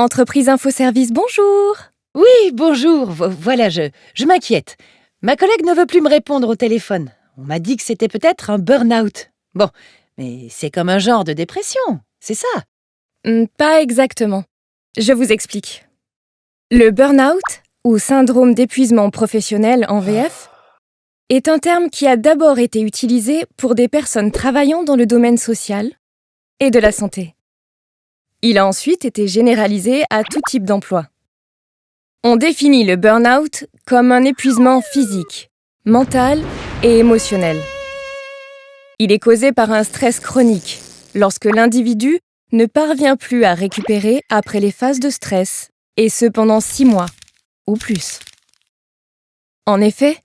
Entreprise Info Service, bonjour Oui, bonjour. Vo- Voilà, je, je m'inquiète. Ma collègue ne veut plus me répondre au téléphone. On m'a dit que c'était peut-être un burn-out. Bon, mais c'est comme un genre de dépression, c'est ça? Hmm, Pas exactement. Je vous explique. Le burn-out, ou syndrome d'épuisement professionnel en VF, est un terme qui a d'abord été utilisé pour des personnes travaillant dans le domaine social et de la santé. Il a ensuite été généralisé à tout type d'emploi. On définit le burn-out comme un épuisement physique, mental et émotionnel. Il est causé par un stress chronique, lorsque l'individu ne parvient plus à récupérer après les phases de stress, et ce pendant six mois ou plus. En effet,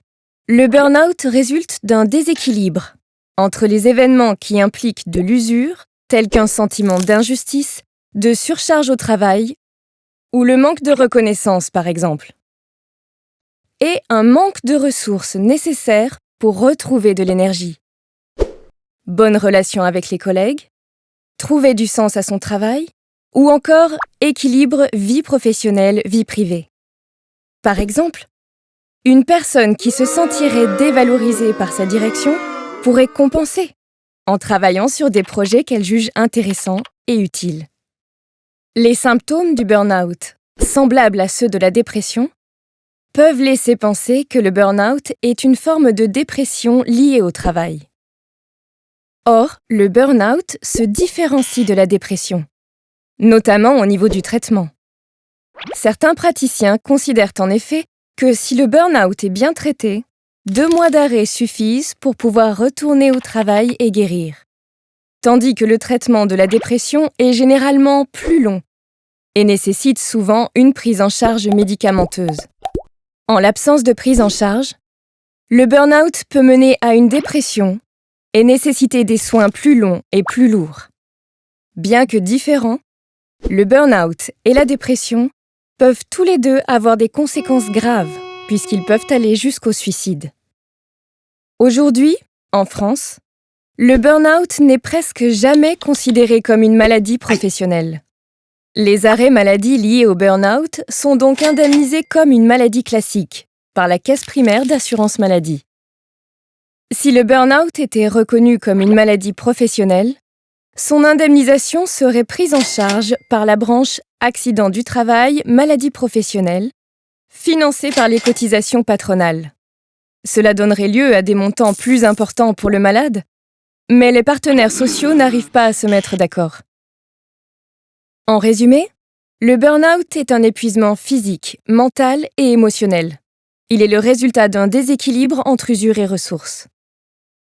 le burn-out résulte d'un déséquilibre entre les événements qui impliquent de l'usure, tels qu'un sentiment d'injustice, de surcharge au travail, ou le manque de reconnaissance par exemple, et un manque de ressources nécessaires pour retrouver de l'énergie. Bonne relation avec les collègues, trouver du sens à son travail, ou encore équilibre vie professionnelle-vie privée. Par exemple, une personne qui se sentirait dévalorisée par sa direction pourrait compenser en travaillant sur des projets qu'elle juge intéressants et utiles. Les symptômes du burn-out, semblables à ceux de la dépression, peuvent laisser penser que le burn-out est une forme de dépression liée au travail. Or, le burn-out se différencie de la dépression, notamment au niveau du traitement. Certains praticiens considèrent en effet que si le burn-out est bien traité, deux mois d'arrêt suffisent pour pouvoir retourner au travail et guérir. Tandis que le traitement de la dépression est généralement plus long et nécessite souvent une prise en charge médicamenteuse. En l'absence de prise en charge, le burn-out peut mener à une dépression et nécessiter des soins plus longs et plus lourds. Bien que différents, le burn-out et la dépression peuvent tous les deux avoir des conséquences graves puisqu'ils peuvent aller jusqu'au suicide. Aujourd'hui, en France, le burn-out n'est presque jamais considéré comme une maladie professionnelle. Les arrêts maladie liés au burn-out sont donc indemnisés comme une maladie classique par la caisse primaire d'assurance maladie. Si le burn-out était reconnu comme une maladie professionnelle, son indemnisation serait prise en charge par la branche accident du travail, maladie professionnelle, financée par les cotisations patronales. Cela donnerait lieu à des montants plus importants pour le malade, mais les partenaires sociaux n'arrivent pas à se mettre d'accord. En résumé, le burn-out est un épuisement physique, mental et émotionnel. Il est le résultat d'un déséquilibre entre usure et ressources.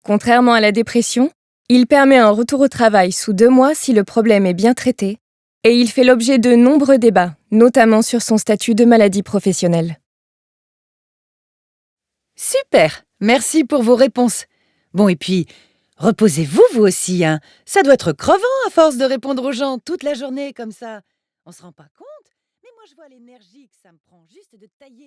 Contrairement à la dépression, il permet un retour au travail sous deux mois si le problème est bien traité, et il fait l'objet de nombreux débats, notamment sur son statut de maladie professionnelle. Super Merci pour vos réponses. Bon, et puis, reposez-vous vous aussi, hein. Ça doit être crevant à force de répondre aux gens toute la journée comme ça. On se rend pas compte Mais moi, je vois l'énergie que ça me prend juste de tailler.